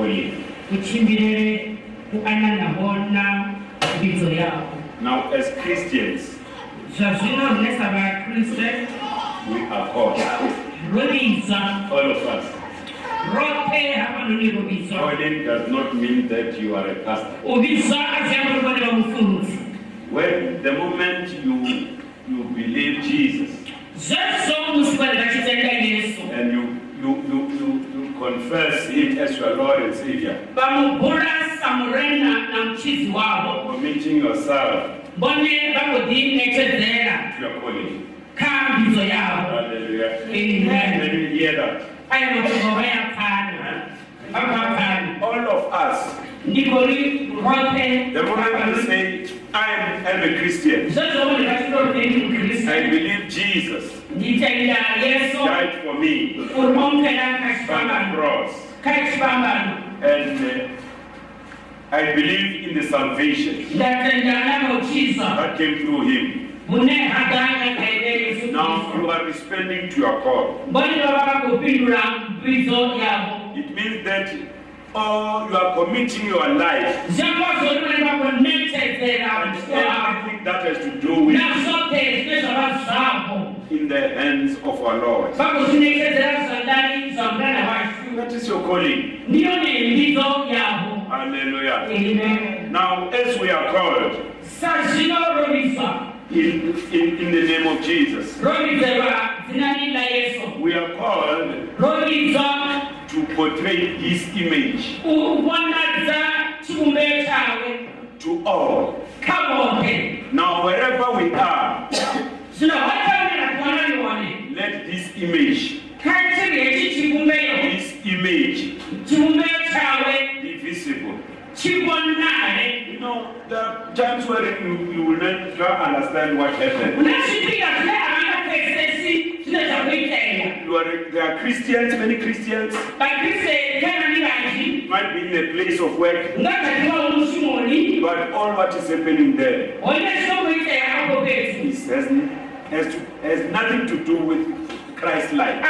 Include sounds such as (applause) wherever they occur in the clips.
according to your calling. uchimbirere kuananahona midzo yavo Now as Christians, zvazvino runesa vakriste we are called, all of us. Calling does not mean that you are a pastor. uvidzwa aziyamurovane vamufurudzi When the moment you you believe Jesus zvezvo musi vari vachitenda yesu and you, you, you confess him as your Lord and Savior, vamubhura samurena namuchidzi wavo committing yourself to your calling. Hallelujah. Amen. Let me hear that. aya mashoko vayapfana vapapfana All of us, the moment you say, I am, I'm a Christian, zvozvomune vachitoteni mukristu I believe Jesus died for me. on the cross, and uh, I believe in the salvation that came through him. mune hadhanya kaine yesu Now you are responding to your call. mboni vava vakopindura mbidzo yavo It means that oh, you are committing your life zvakwazvori vanenge vakonetedzera and mutiko wavo everything that has to do with nazvote zvine zvava zvavo in the hands of our Lord. vakuzvinetedzera zvandari zvamurana vashu That is your calling. ndiyo nembidzo yavo Hallelujah. amen Now, as we are called in, in, in the name of Jesus, rovidzerwa dzinani layesu we are called to portray his image. To all. Now, wherever we are, let this image, this image be visible. You know, there are times where you, you will not understand what happened. unazvipika zvine havangapesesi zvine zvakuiteya You. Are, there are Christians, many Christians. Vakriste kanani vazhi might be in a place of work, but all what is happening there one zvinokuiteya apo pesu has, has, has nothing to do with Christ's life.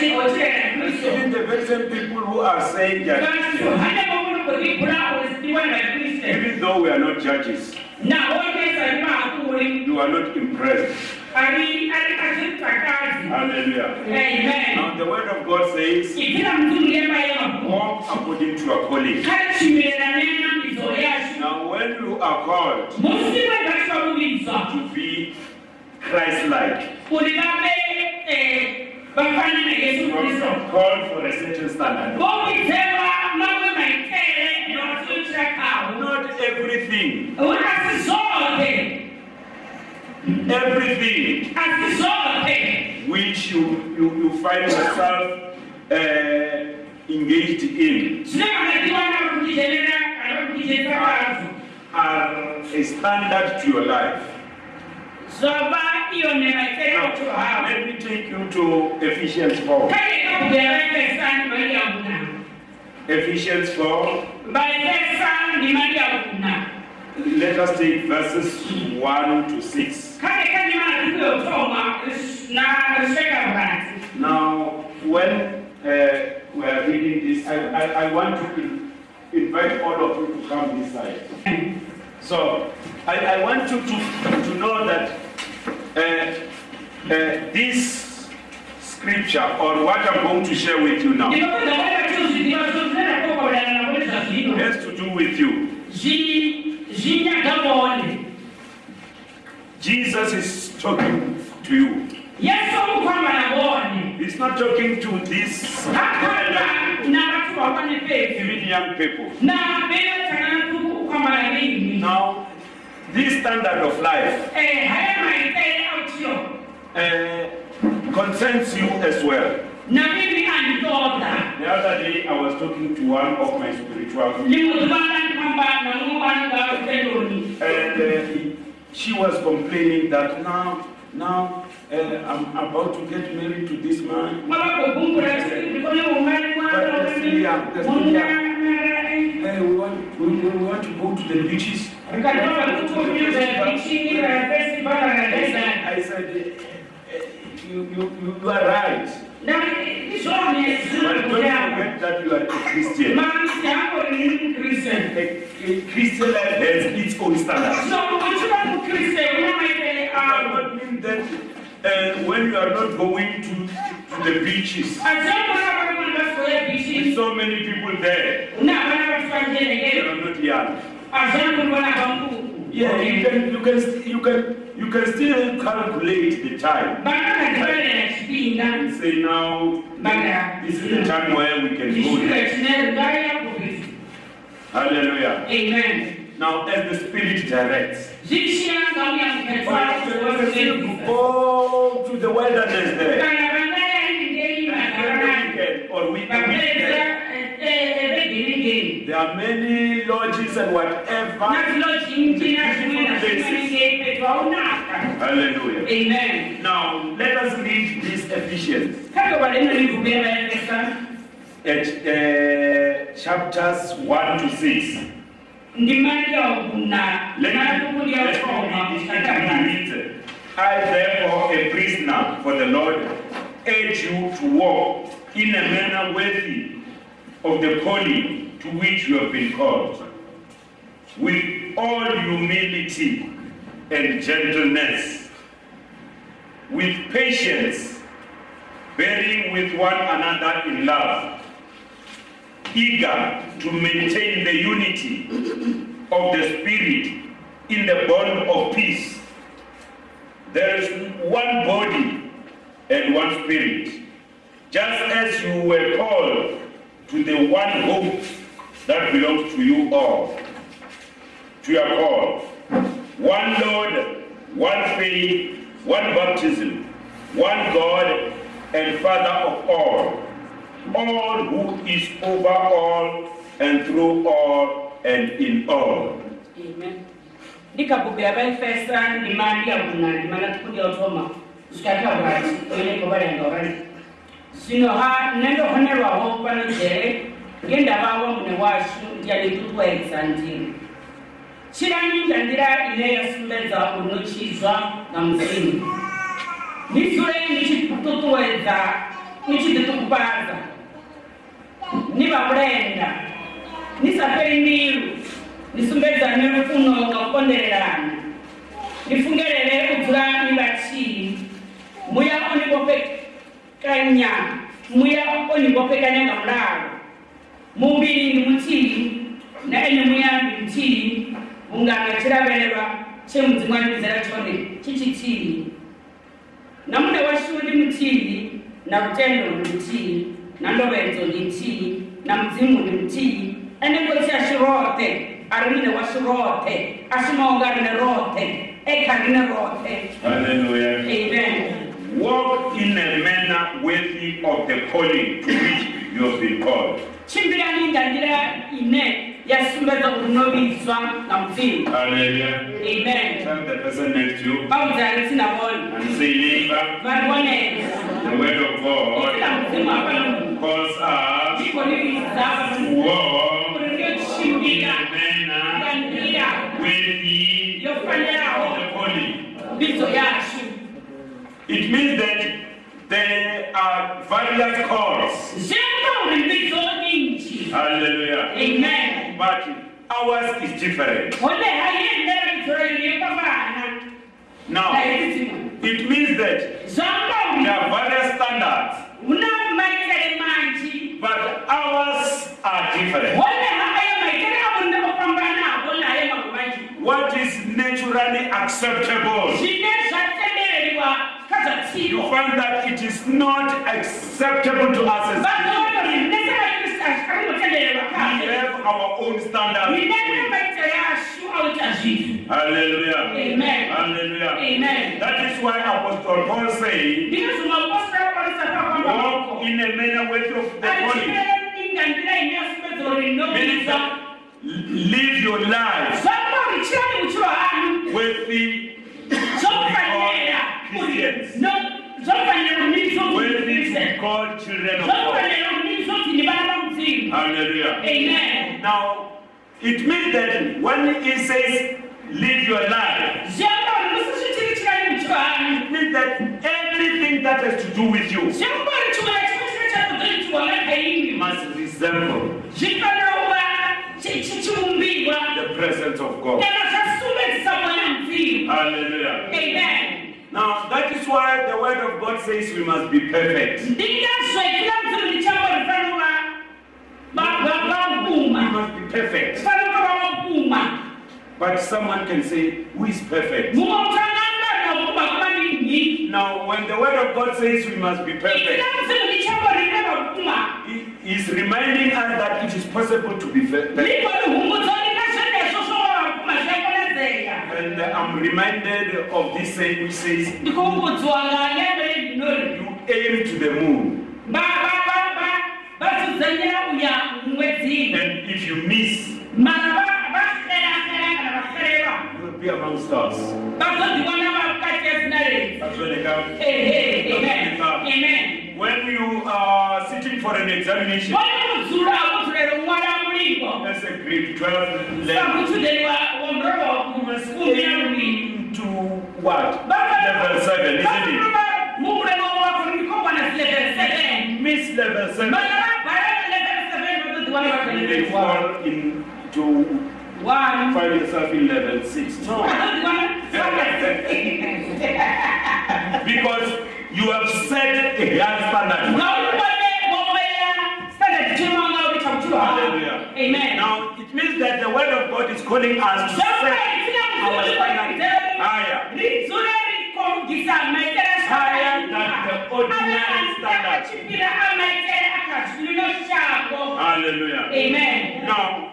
Even the very same people who are saying they are Christians, hane vamunokuribhura uzidiwani vakriste even though we are not judges, nawo nesari maakuri you are not impressed. ari ari kazvitakadzi Hallelujah. amen. Now the word of God says, idzina mutungu yemayevaku walk according to your calling. kachimirana nenambidzo yacho Now when you are called to be Christ-like, kuti vave vafanana yesu you kristu are called for a certain standard. vokudzeva mamwe maitere nokuitira kawo. Not everything, asi zvote everything asi zvote which you, you, you find yourself uh, engaged in zvine vakadiwana vakuchicherera kana vakuchicheresa kwazo are a standard to your life. Now, let me take you to Ephesians 4. kaekabudera vaefesani Ephesians 4, vaefesani mari yakuna let us take verses 1 to 6. kane kane madziko yotoma nasveka murati Now, when uh, we are reading this, I, I, I want to invite all of you to come this side. So, I, I want you to, to know that uh, uh, this scripture, or what I'm going to share with you now, ndinopedza kuenda chizvidiva zvozvinakokobodana navo nezvazvino has to do with you. Jesus is talking to you. Yes, it's not talking to these akhala nabathu bakwane bethu even young people. Now, this standard of life uh, concerns you as well. na mimi anditoda The other day, I was talking to one of my spiritual and uh, he- she was complaining that now, now uh, I'm about to get married to this man. mwabakukumbula ndikone we want, we, we want to go to the beaches. rikatoka kutumiza bichini la festival la desert I said, eh, eh, you, you, you- you are right. But don't forget that you are a Christian. maanisi yangu ni Christian A, a Christian life has its own standards. so ukiwa mkristo una maitele It does awo not mean that uh, when you are not going to, to the beaches, with so many people there, una bana you batufanjelekele are not young. azomona bankuku Yeah, you can, you can, you can, you can still calculate the time. And say now, Baga. this is the time where we can go kishule there. kinere ngayakubisi Hallelujah. amen Now, as the Spirit directs, but you can still go to the wilderness there. Every weekend or week- weekend. There are many lodges and whatever. nazilozinji nazimwe nazimeningepetwa unaka Hallelujah. amen Now, let us read this Ephesians kake baleno livubela efesa at uh, chapters 1 to 6. ndimanja okuna Let me, natukulya let me read it. It reads, I, therefore, a prisoner for the Lord, urge you to walk in a manner worthy of the calling to which you have been called, with all humility and gentleness, with patience, bearing with one another in love, eager to maintain the unity of the Spirit in the bond of peace. There is one body and one Spirit, just as you were called to the one hope that belongs to you all. To your call. One Lord, one faith, one baptism, one God and Father of all, all who is over all and through all and in all. Amen. ndikabhubhira vaefesa ndimali yakuna ndimala tukulya utoma zvikakabwati oineko valenga vali zvino ha nendohonerwawo pano jere ngendaba wamune washu ndiyanikukwedza ndini chiranyi nga nḓila ine ya sumbedza uri no tshizwa nga mudzimu ni dzule ni tshi ṱuṱuwedza ni tshi ḓiṱungufhadza ni vha mulenda ni sa fheli mbilu ni sumbedzane lufuno nga u kondelelana ni fungelele u dzula ni vhathihi muya o ni vhofhekanya muya o ni vhofhekanya nga mulalo mumbiri ndi mutii na ene muya ndi mutii ungana chiravererwa chemudzimu wandibizera chone chichitii namune washu ndi mutii na kutendo ndi mutii na ndovedzo ndi mutii na mudzimu ndi mutii ene ngosi ashirote ari mune washu rote ashimaonga rine rote eka rine rote Hallelujah. amen. Walk in a manner worthy of the calling to which you have been called. ndandira ine novizwa na mudzimu Hallelujah. amen. Tell the person next to you. And say, neighbor, varioneza the word of God isina mudzimu apano calls us ndiko niviza to walk kuti in ndiochimbira a manner ndandira worthy of the calling. mbidzo yacho It means that there are various calls. zviamba uri mbidzo nyinji Hallelujah. amen. But ours is different. hone haiendera mbidzo renyu yekavana Now, it means that there are various standards, una maitele manji but ours are different. hone haayo maitele avo ndakafambanawo nayo mangu manji What is naturally acceptable? Zvine zvatendereriwa chakaza you find that it is not acceptable to us as vanoona kuti nesevakristu akamutendererwa we have our own standards. inene maitiro yashu auita zvinhu Hallelujah. Amen. Hallelujah. amen That is why Apostle Paul said, ndino zvimapostera kwanisa walk in a manner worthy of the calling. achiinga ndira ine yasumbedzo Meaning rinoisa that live your life zvakuri chirani uchiro hanyu worthy, zvofanira Christians. zvofanira kumiriso worthy to be kuti called children of God. Zvofanira kumiriso kuti ni vana vamudzimu Hallelujah. amen Now, it means that when he says live your life, zviamba kuti musizvitiri chirani uchiro hanyu it means that anything that has to do with you zvekungori chimwe nachimwe chine chakuzoitirwa nakaimi must resemble the presence of God. kana zvasumbedzisa mwana mudzimu Hallelujah. amen Now, that is why the word of God says we must be perfect. We must be perfect. But someone can say, Who is perfect? Now, when the word of God says we must be perfect, ikira mudzimu ndichambo rine vapfuma He is reminding us that it is possible to be perfect. And I'm reminded of this saying which says, You aim to the moon, and if you miss, mara vaferafera kana vafereva you will be among us. That's when they come. amen Amen. When you are sitting for an examination, vanomudzura mudzurero mwana mulingo that's a grade 12 level. sakutudeni You must kumira muviri aim to what? Level 7, isn't it? mumuremo wako ndikobwana zilevel seven Miss level 7. Level seven vazodhiwana You fall one find yourself in level 6. No. (laughs) (laughs) Because you have set a high standard. Hallelujah. Amen. Now, it means that the word of God is calling us to set our standard higher. Higher than the ordinary standard. Hallelujah. Amen. Now,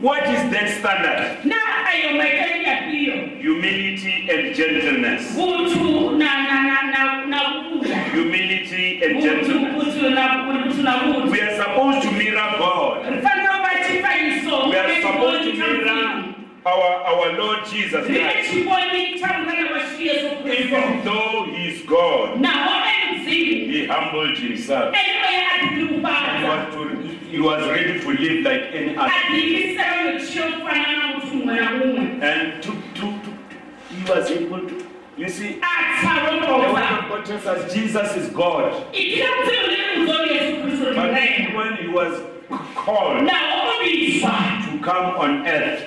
what is that standard? Na ayo maitele yapiyo. Humility and gentleness. Kutu na na na na na kuya. Humility and gentleness. kutu na kutu na kutu. We are supposed to mirror God. Mfano wa chifaniso. We are supposed to mirror our, our Lord Jesus Christ. chiponi cha mwana wa Yesu Kristo. Even though He is God, Na wale mzima. He humbled Himself. He was, to, he was ready to live like any other. Adilisema uchiyofanana mtu mwanamume. And to, to, to, he was able to. You see, the word Atarongoza. of God tells Jesus is God. Ikila mzima ule mzuri Yesu Kristo ni But when he was called to come on earth,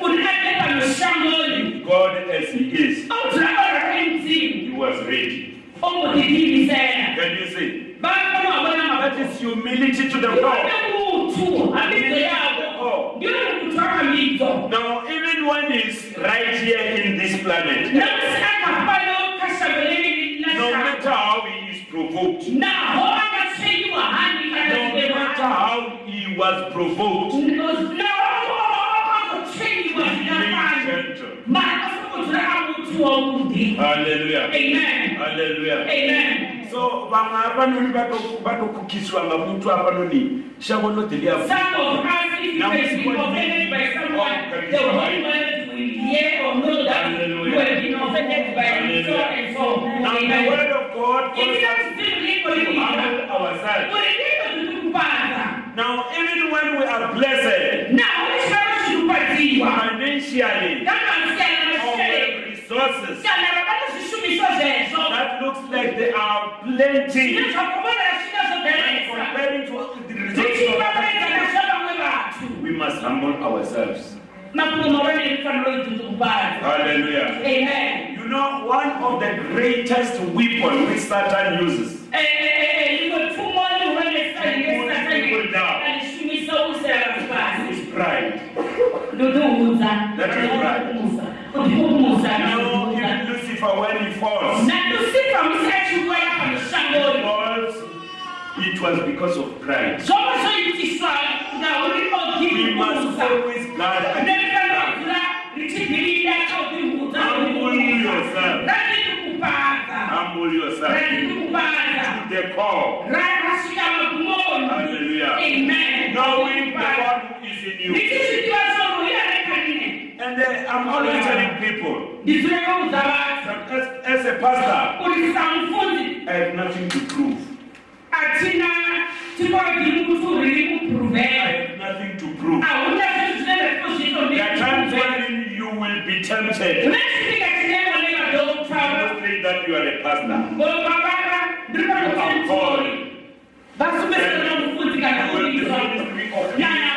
God as he is, mzima. he was ready. Ongo didini sana. Can you see? That mabwana. humility to the Iwana core. mtu. Hadithi yako. Ndio kutaka mito. Now, even when he's right here in this planet, Na msaka pano kashabeleni na no matter how he is provoked, Na ho akasaidiwa hani no matter how he was provoked, Na ho akasaidiwa he remained hani. gentle. Maana kutura mtu wa mudi. Hallelujah. Amen. Hallelujah. Amen. So vamwe apanoni vatokukiswa ngamuntu apanoni shavo lodelia Some of us, if you have been offended by someone, the Holy Spirit will hear or know that you have been offended by so and so. Now the word of God calls Ikila us to lilika. humble ourselves. Ulilika tutukupata. Now even when we are blessed ulishaka shukupatiwa. financially resources, Sana rapata shishumisho zezo. that looks like there are plenty Ninachokumana shida zote when resa. comparing to the resources of Zichibabeza other na people. shaba mwe watu. We must humble ourselves. Makuno mawani mfano tutukupata. Hallelujah. Amen. You know, one of the greatest weapons which Satan uses is pride river when he falls. Falls, it was because of pride. We must always guard Humble yourself. Humble the call. Hallelujah. Amen. Knowing the one who is in you. And uh, I'm always telling people, as, a pastor, I have nothing to prove. I have nothing to prove. There are times when you will be tempted. You must think that you are a pastor. You are called. You will be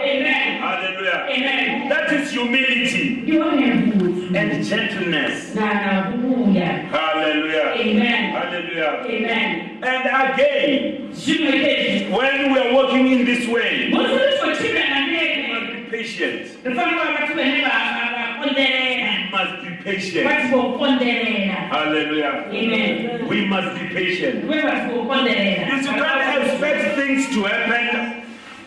Amen. Hallelujah. Amen. That is humility and gentleness. Hallelujah. Amen. Hallelujah. Amen. And again, when we are walking in this way, patient. We must be patient. Hallelujah. Amen. We must be patient. You should not expect things to happen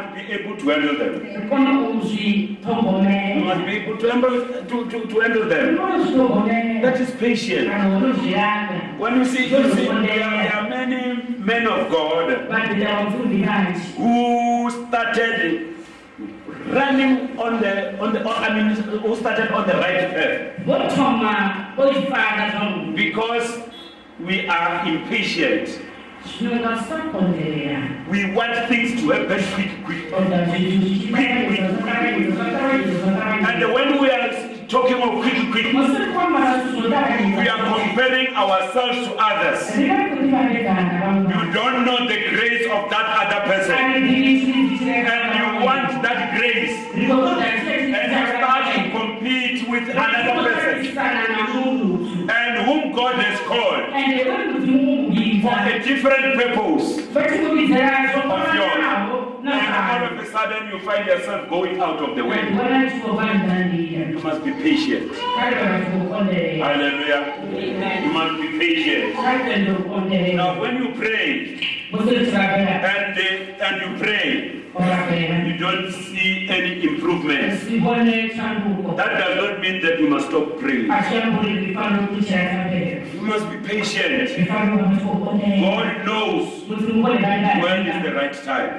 must be able to handle them. You must be able to handle, to, to, to handle them. That is patience. When you see, you see there, are, many men of God who started running on the on the I mean who started on the right path. Because we are impatient. We want things to happen quickly. And when we are talking of quick, quick, we are comparing ourselves to others. You don't know the grace of that other person. And you want that grace. And you start to compete with another person and whom God has called for a different purpose of yours. And all of a sudden you find yourself going out of the way. You must be patient. Hallelujah. Amen. You must be patient. Now when you pray and, and you pray you don't see any improvements, that does not mean that you must stop praying. You must be patient. God knows when is the right time.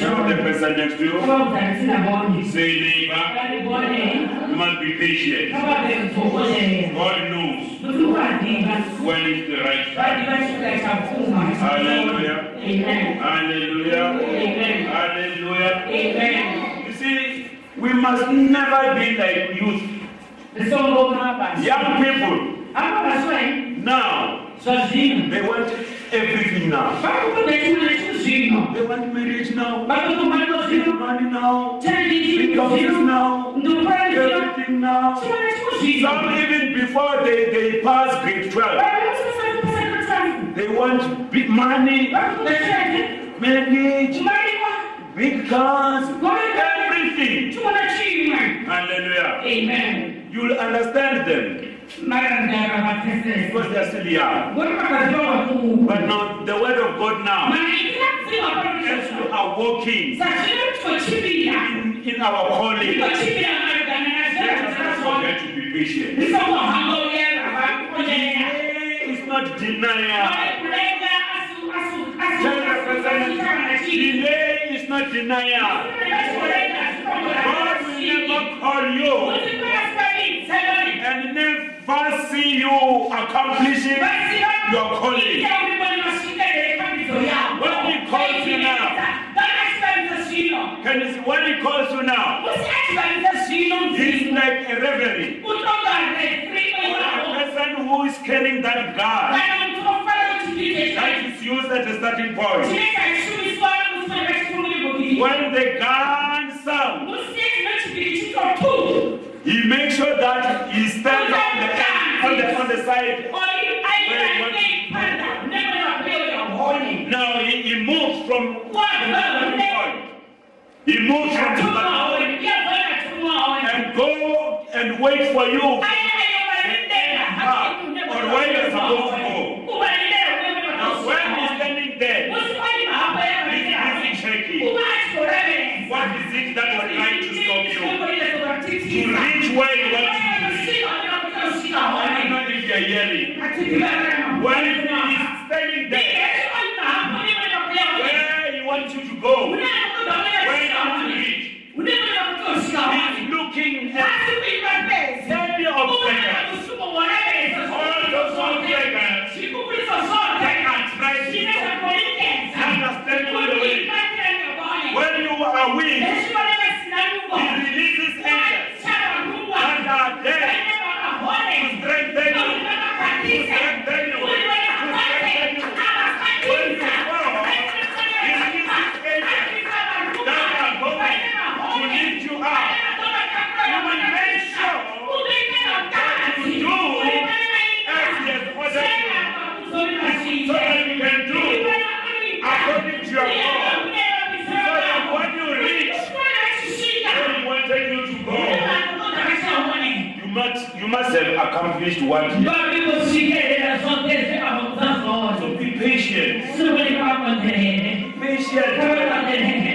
Tell the person next to you, say neighbor, you must be patient. God knows when is the right time. Hallelujah. Hallelujah. Amen. Amen. Hallelujah. Amen. You see, we must never be like youth. Young people. Now, they want everything now. They want marriage now. They want money now. Because now. Everything now. Some even before they, they pass grade 12. They want big money manage, because everything. Hallelujah. Amen. You'll understand them. Because they are still young. But now the word of God now. As you are walking in, in our calling, let us forget to be patient. It's not denial. Надо сказать, сильнее и начиная. God will never call you and never see you accomplishing your calling. What he calls you now, can you see what he calls you now? He's like a reverie. A person who is carrying that God that is used as a starting point. When the gun sounds, he makes sure that he stands on the end, on the, on the side. Now he, he moves from the starting point. He moves from the point and go and wait for you. Or where you're supposed to are weak, he releases angels that are there to strengthen you, to strengthen you, to strengthen you. When you fall, he releases angels that are going to lift you up. You will make sure that you do as he has ordered you, so that you can do according to your law. So that when you reach where he wanted you to go, you must have accomplished what So be patient. Patient.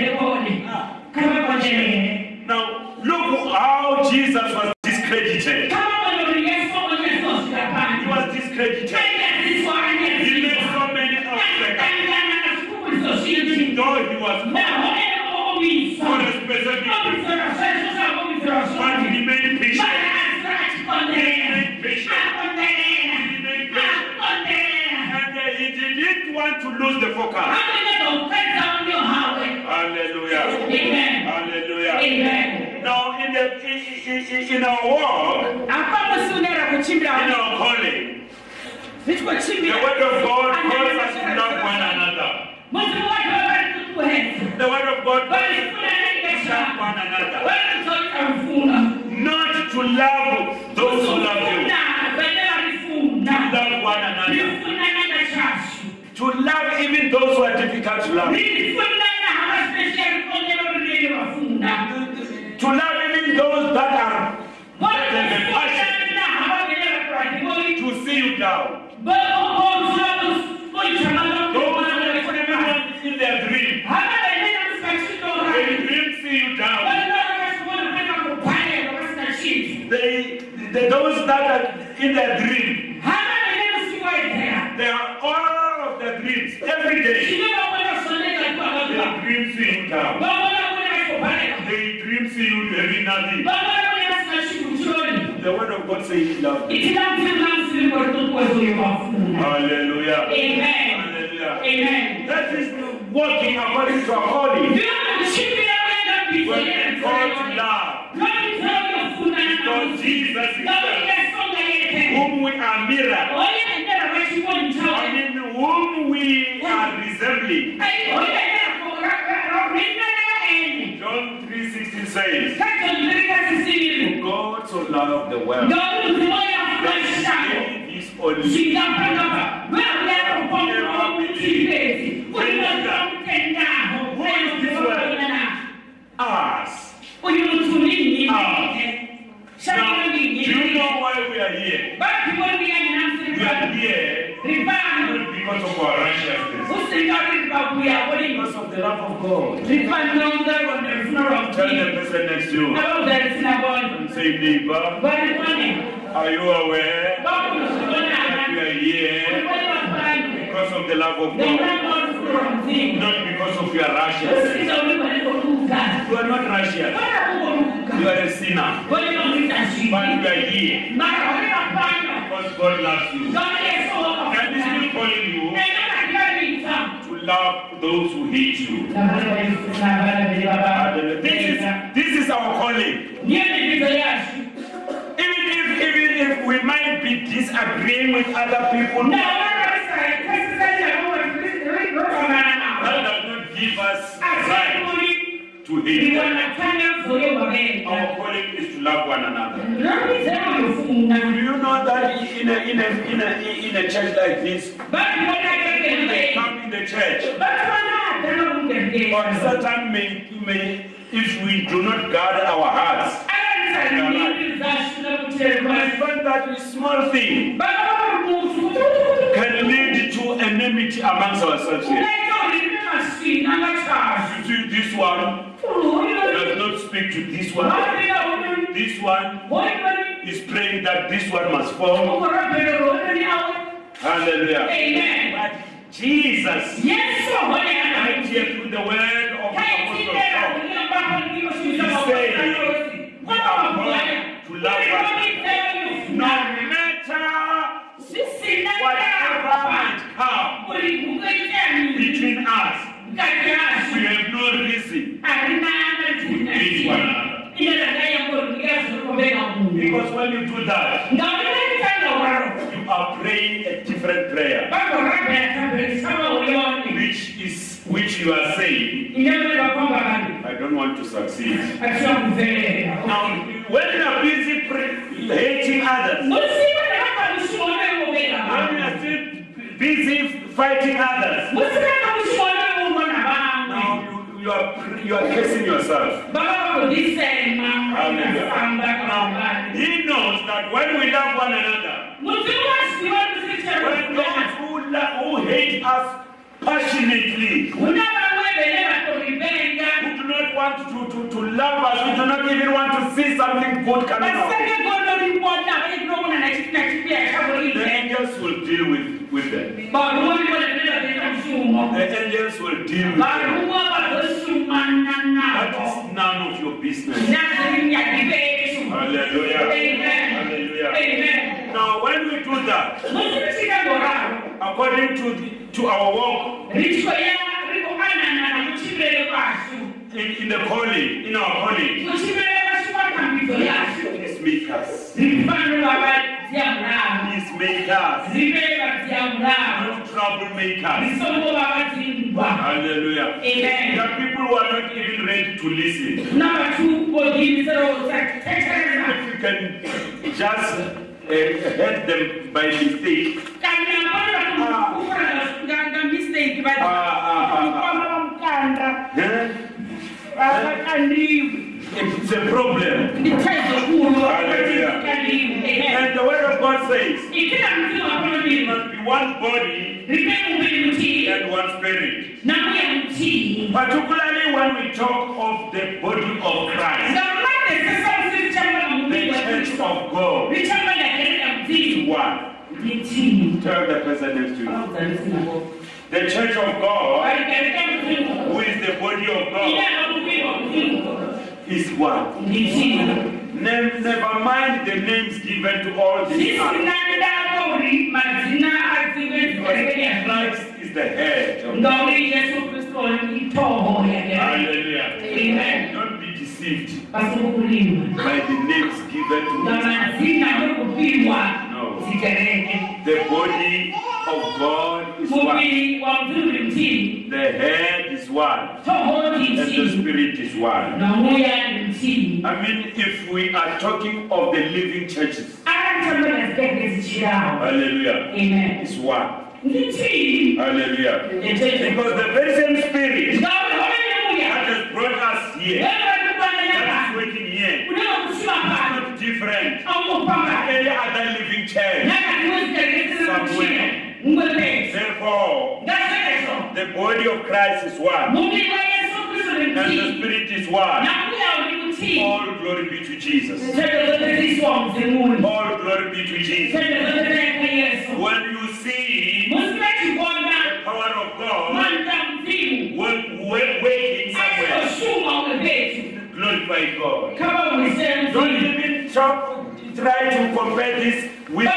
Lose the focus. Hallelujah. Amen. Hallelujah. Amen. Now, in, the, in, in, our apamusunera in our calling, the word of God calls us to love one another. muzimu wacho vari kutuhedza The word of God calls us to love one another. Not to love those who are difficult to love. To love even those that are that have a passion to see you down. They dream see you having nothing. The word of God says love. you. Hallelujah. Amen. Hallelujah. Amen. That is walking according to our calling. When we call to love, because Jesus is whom we are mirror, I mean, whom we are resembling. John 3:16 says, For God so loved the world that he gave his only us. uyu mutumini Now, do you know why we are here? We are here because of our righteousness, because of the love of God. Tell the to you say, neighbor, are you aware that we are here because of the love of God? not because of your Russians. Usikiza uliko niko kuka. You are not Russian. Bwana uko kuka. You are a sinner. Kwa hiyo unitashika. But you are here because God loves you. Kama Yesu wako. And He's still calling you Nenda katika vita. to love those who hate you. Na Bwana Yesu na Bwana mbele baba. This is, this is our calling. Ndiye ni vita. Even if, even if we might be disagreeing with other people, Na that wana Israeli, kasi sasa ya Mungu, tulikomana nao. does not give us right to hate ni them. wanafanya zoe wabenda. Our calling is to love one another. Rami sema mfunga. Do you know that in a, in a, in a, in a church like this, Basi wana kake when they come in the church, Basi wana tena or mbele. Satan may, may, if we do not guard our hearts, Ala nisalimini za shule we kutelekwa. find that a small thing can lead to enmity amongst ourselves here. Unaita ulimi masina ngachashi. You see, this one does not speak to this one. This one is praying that this one must fall. ukorapenda ulimi awe. Hallelujah. Amen. But Jesus, ana. right here through the word of the Apostle Because when you do that, you are praying a different prayer, which is which you are saying, don't want to succeed. Now, when you are busy hating others, when you are still busy fighting others, now you, you are you are cursing yourself. He knows that when we love one another, when those who, who hate us passionately, who do not want to, to, to love us, who do not even want to see something good coming out, the angels will deal with, with them. The angels will deal with them. That is none of your business. Hallelujah. Hallelujah. Amen. Now, when we do that, according to, the, to our walk in, in the calling, in our calling, Kuchibele kwasu kwa kambizo yasu. peacemakers, Zipano baba zia mrao. peacemakers, Zibeba zia mrao. not troublemakers. Zisongo baba zimbwa. Hallelujah. Amen. There are people who are not even ready to listen. Number two, bodi misero sa tetereza. If you can just uh, help them by mistake, Kanya mbona kumukura nganga mistake badi. Ah, ah, ah, ah. Kwa mkanda. Baba kandiwi. it's a problem. Hallelujah. And the word of God says, Ikila mtu wakono it bimu. must be one body Ripeni mwili mtii. and one spirit. Na mwili mtii. Particularly when we talk of the body of Christ, Zamani sasa usichamba na the church of God, Vichamba na kelele ya is one. Tell the person next to you. Au zalisi na Mungu. The church of God, who is the body of God, anakumbia wa mtii. is one. Mtii. Ne- Never mind the names given to all these Sisi others. nanda kori mazina aziwe zikaribia Christ is the head. of- Ngauri Yesu Kristo ni itoho ya gari. Hallelujah. Amen. Don't be deceived by the names given to yokupimwa No. The body of God is mtii. The head is one. And the spirit is one. I mean, if we are talking of the living churches, chirao. hallelujah, Amen. is one. Mtii. Hallelujah. Because the very same spirit that has brought us here, Wewe kubana that is working here, kusema not different Au any other living church. Mwepesi. The body of Christ is one, and the spirit is one. All glory be to Jesus. All glory be to Jesus. When you see the power of God working somewhere. Glorify God. Don't even try to compare this with, with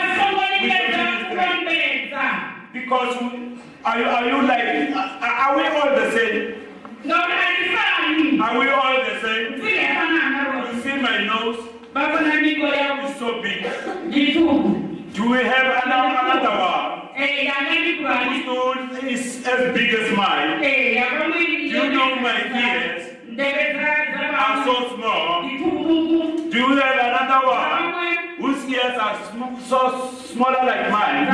basongolileza the ministry. kurambeza Because are you, are you like, are are we all the same? Are we all the same? You see my nose babona miko yao is so big. Do we have another, one? eh Whose nose is as big as mine? eh yakamwili You know my ears are so small. Do you have another one whose ears are sm- so smaller like mine?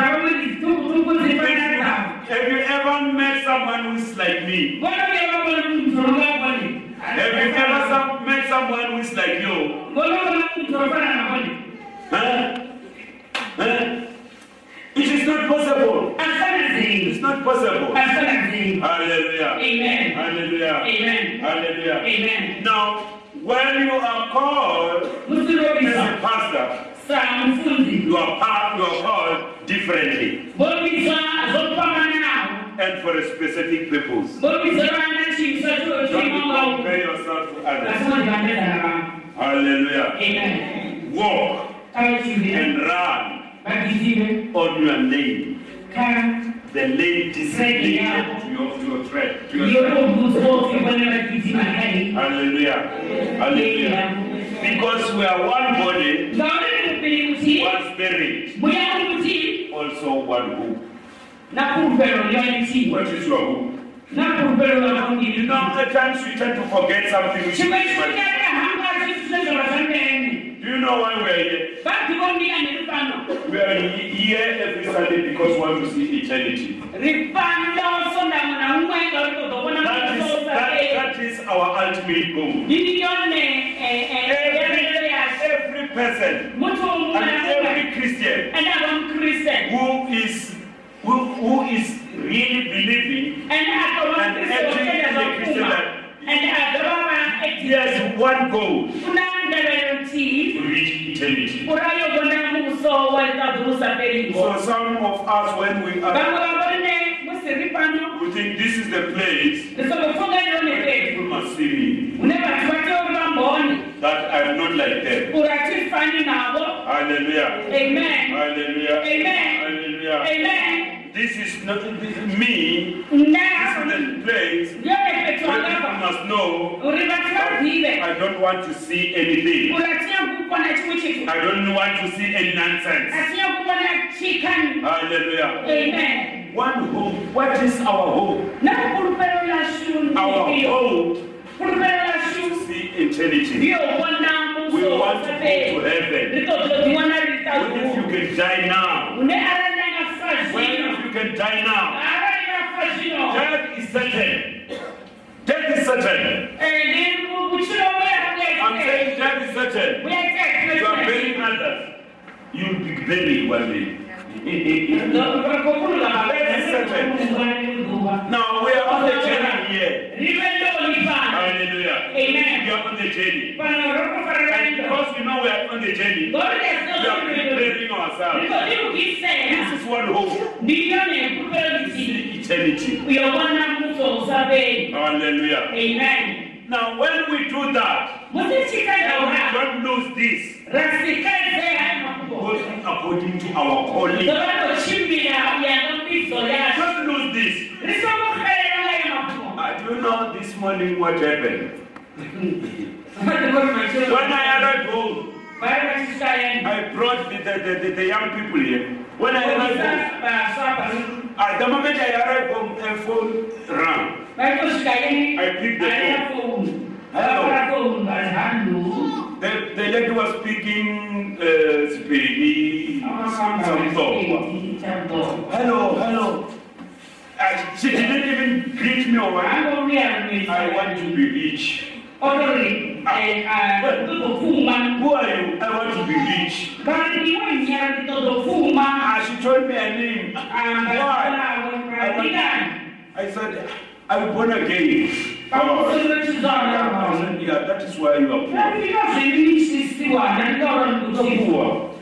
Have you ever met someone who's like me? Mbona pia baba mtoroga kwani? Have you ever some, met someone who's like you? Mbona kuna mtoroga na kwani? Huh? Huh? It is not possible. It's not possible. Hallelujah. Amen. Hallelujah. Amen. Hallelujah. Amen. Now, when you are called as a pastor, you are, pa- you are called differently Bobisa zopamana nao. and for a specific purpose. Bobisa bana chimsa chuo Don't compare yourself to others. Asema jibandeza na mama. Hallelujah. Amen. Walk and run on your lane. The lane designated to your, your thread. To your Yoko thread. mbuzo kibwana bakizive makani. Hallelujah. Hallelujah. Because we are one body, Ngaone kupili kuti. One spirit, also one hope. Na kurupero lyoiti. What is your hope? You know, at times we tend to forget something. which is Chimwe important. chikutaka hanga chikusenza. Do you know why we are here? We are here every Sunday because we want to see eternity. Ripano sonda mwana umwe ngalikotokona That is, that, that is our ultimate goal. Nilione Every, yabele yase. every person. And every Christian. Who is who, who is really believing? And kristo every kenda Christian that- Enda agama he has one goal. Kuna ndabelo to reach eternity. Kurayo gona muso walitadurusa peringo. So some of us when we are Bamwe babone musiripano. we think this is the place where people must see me. Uneba tuwate mboni. That I'm not like them. Uratifani nabo. Hallelujah. Amen. Hallelujah. Amen. Hallelujah. Amen. This is not this is me. Na This is the place where people must know I don't want to see anything. Uratia kukona chimwe chitu. I don't want to see any nonsense. Atia kukona chikani. Hallelujah. Amen. One hope. What is our hope? Our hope Eternity. We want to go to heaven. What if you can die now? What if you can die now? Death is certain. Death is certain. Eh, I'm saying death is certain. You are burying others. You'll be buried one day. Now we are on the journey here. Hallelujah. Amen. We are on the journey. And because we know we are on the journey, we are preparing ourselves. This is one hope. See eternity. Hallelujah. Amen. Now, when we do that, we don't lose this, going according to our calling. Don't lose this. Uh, do you know this morning what happened? (laughs) When I arrived home, I brought the, the, the, the, young people here. When I arrived home, at the moment I arrived home, a phone rang. I picked the phone. The, the lady was speaking uh. Hello, hello. Uh, she didn't even greet me or what. I want to be rich. Who are you? I want to be rich. Ah, she told me her name. Why? I said, I'm born again. Oh, I that is why you are poor. Poor.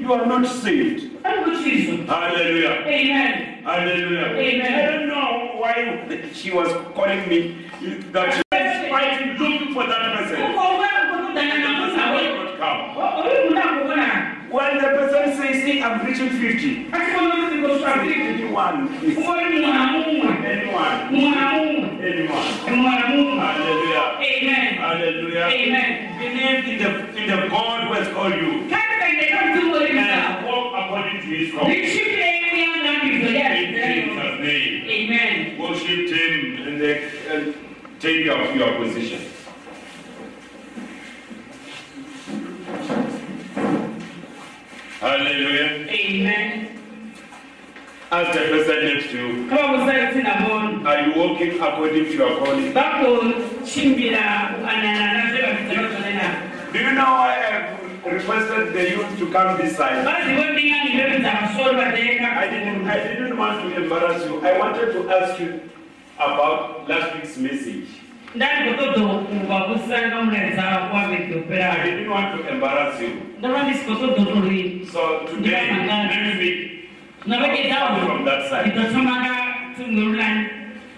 You are not saved. kuchizo Hallelujah. amen Hallelujah. Amen. I don't know why she was calling me that she was fighting, looking for that person. When the person says, see, I'm reaching 50, akikono zikoswa vipi anyone, ukoyi mwana mumwe anyone, mwana mumwe anyone. mwana mumwe Hallelujah. amen Hallelujah. amen Believe in the in the God who has called you kakutengeka mtumori msa and walk according to his call. In ndishipire kuyangambizo Jesus' name. amen Worship him and, then, and take up your position. Hallelujah. amen Ask the person next to you, kama musaiti nabona are you walking according to your calling? bakuchimbira kuanana nazve vavitsakozonena Do you know I have requested the youth to come this side? vazivo ndingani mbevudza vasoro vateeka I didn't, I didn't want to embarrass you. I wanted to ask you about last week's message. ndandikotodokuva kusanga mureza wavhiki I didn't want to embarrass you. Ndava ndisikotodotori So today, next week, from that side. nditotomanga tumwerulani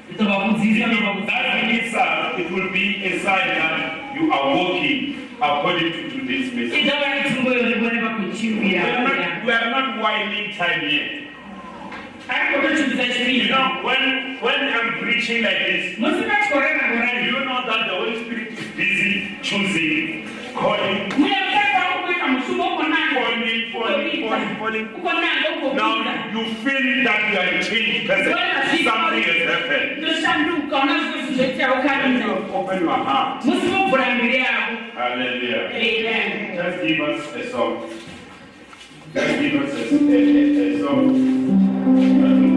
nditovakudzisa That means uh, it will be a sign that you are walking according to today's message. idava itumbo yorivone We are not, we are not winding time yet. You know, when, when I'm preaching like this, musikachikorera do gorani you know that the Holy Spirit is busy choosing, calling, Now you feel that you are a changed person. Something has happened. ndoshanduka una zvinhu zvoita When ukarunda you open your heart. Hallelujah. amen Just give us a song. Just give us a, a, a, a song.